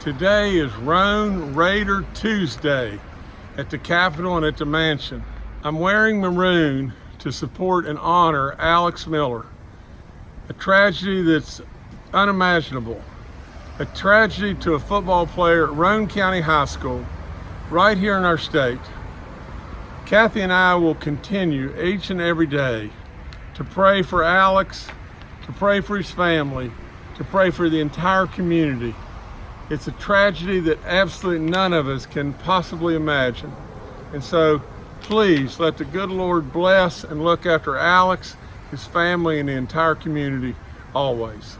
Today is Roane Raider Tuesday at the Capitol and at the Mansion. I'm wearing maroon to support and honor Alex Miller, a tragedy that's unimaginable, a tragedy to a football player at Roane County High School, right here in our state. Kathy and I will continue each and every day to pray for Alex, to pray for his family, to pray for the entire community. It's a tragedy that absolutely none of us can possibly imagine. And so please let the good Lord bless and look after Alex, his family, and the entire community always.